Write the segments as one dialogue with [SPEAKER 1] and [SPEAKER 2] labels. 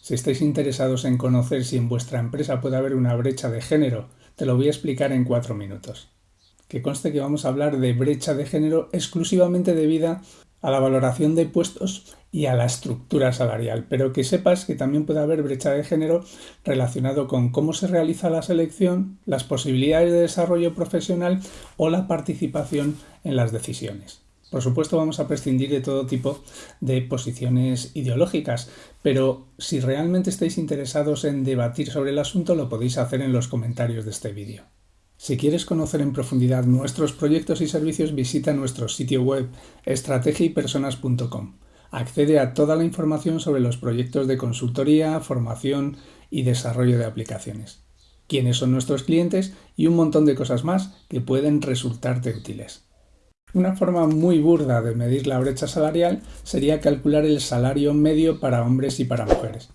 [SPEAKER 1] Si estáis interesados en conocer si en vuestra empresa puede haber una brecha de género, te lo voy a explicar en cuatro minutos. Que conste que vamos a hablar de brecha de género exclusivamente debida a la valoración de puestos y a la estructura salarial, pero que sepas que también puede haber brecha de género relacionado con cómo se realiza la selección, las posibilidades de desarrollo profesional o la participación en las decisiones. Por supuesto vamos a prescindir de todo tipo de posiciones ideológicas, pero si realmente estáis interesados en debatir sobre el asunto lo podéis hacer en los comentarios de este vídeo. Si quieres conocer en profundidad nuestros proyectos y servicios visita nuestro sitio web estrategiaypersonas.com. Accede a toda la información sobre los proyectos de consultoría, formación y desarrollo de aplicaciones, quiénes son nuestros clientes y un montón de cosas más que pueden resultarte útiles. Una forma muy burda de medir la brecha salarial sería calcular el salario medio para hombres y para mujeres.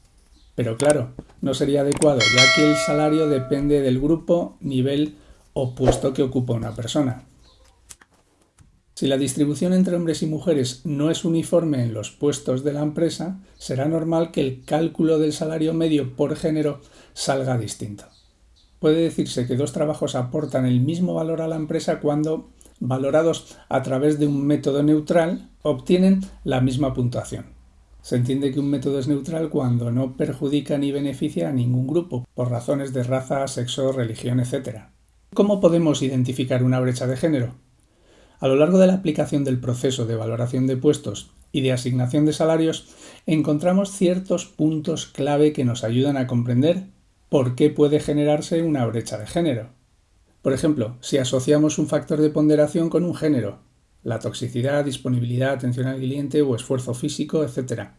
[SPEAKER 1] Pero claro, no sería adecuado, ya que el salario depende del grupo, nivel o puesto que ocupa una persona. Si la distribución entre hombres y mujeres no es uniforme en los puestos de la empresa, será normal que el cálculo del salario medio por género salga distinto. Puede decirse que dos trabajos aportan el mismo valor a la empresa cuando valorados a través de un método neutral, obtienen la misma puntuación. Se entiende que un método es neutral cuando no perjudica ni beneficia a ningún grupo, por razones de raza, sexo, religión, etc. ¿Cómo podemos identificar una brecha de género? A lo largo de la aplicación del proceso de valoración de puestos y de asignación de salarios, encontramos ciertos puntos clave que nos ayudan a comprender por qué puede generarse una brecha de género. Por ejemplo, si asociamos un factor de ponderación con un género, la toxicidad, disponibilidad, atención al cliente o esfuerzo físico, etc.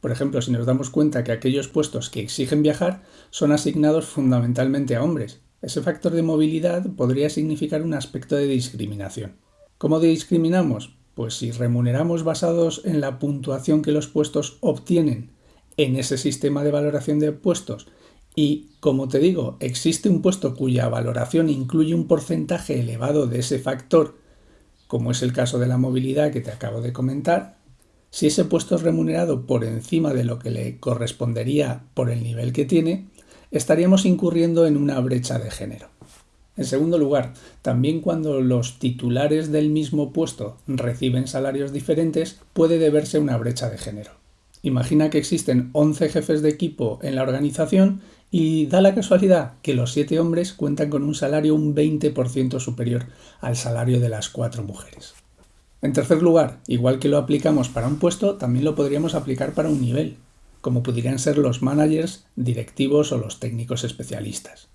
[SPEAKER 1] Por ejemplo, si nos damos cuenta que aquellos puestos que exigen viajar son asignados fundamentalmente a hombres, ese factor de movilidad podría significar un aspecto de discriminación. ¿Cómo discriminamos? Pues si remuneramos basados en la puntuación que los puestos obtienen en ese sistema de valoración de puestos y, como te digo, existe un puesto cuya valoración incluye un porcentaje elevado de ese factor, como es el caso de la movilidad que te acabo de comentar, si ese puesto es remunerado por encima de lo que le correspondería por el nivel que tiene, estaríamos incurriendo en una brecha de género. En segundo lugar, también cuando los titulares del mismo puesto reciben salarios diferentes, puede deberse una brecha de género. Imagina que existen 11 jefes de equipo en la organización y da la casualidad que los 7 hombres cuentan con un salario un 20% superior al salario de las 4 mujeres. En tercer lugar, igual que lo aplicamos para un puesto, también lo podríamos aplicar para un nivel, como podrían ser los managers, directivos o los técnicos especialistas.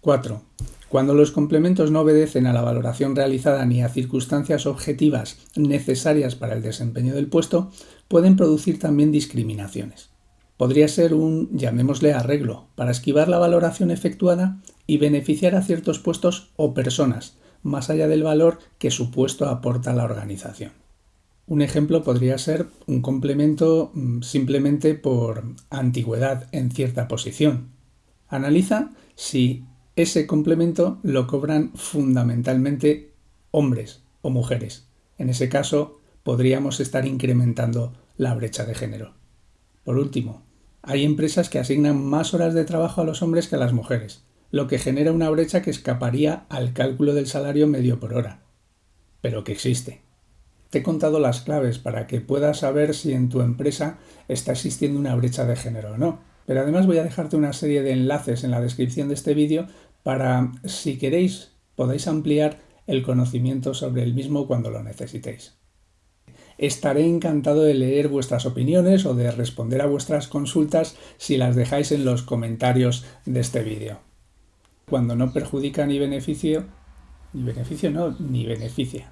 [SPEAKER 1] 4. Cuando los complementos no obedecen a la valoración realizada ni a circunstancias objetivas necesarias para el desempeño del puesto, pueden producir también discriminaciones. Podría ser un, llamémosle, arreglo, para esquivar la valoración efectuada y beneficiar a ciertos puestos o personas, más allá del valor que su puesto aporta a la organización. Un ejemplo podría ser un complemento mm, simplemente por antigüedad en cierta posición. Analiza si ese complemento lo cobran fundamentalmente hombres o mujeres. En ese caso, podríamos estar incrementando la brecha de género. Por último, hay empresas que asignan más horas de trabajo a los hombres que a las mujeres, lo que genera una brecha que escaparía al cálculo del salario medio por hora, pero que existe. Te he contado las claves para que puedas saber si en tu empresa está existiendo una brecha de género o no. Pero además voy a dejarte una serie de enlaces en la descripción de este vídeo para, si queréis, podáis ampliar el conocimiento sobre el mismo cuando lo necesitéis. Estaré encantado de leer vuestras opiniones o de responder a vuestras consultas si las dejáis en los comentarios de este vídeo. Cuando no perjudica ni beneficio, ni beneficio no, ni beneficia.